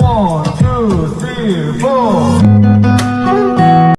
One, two, three, four.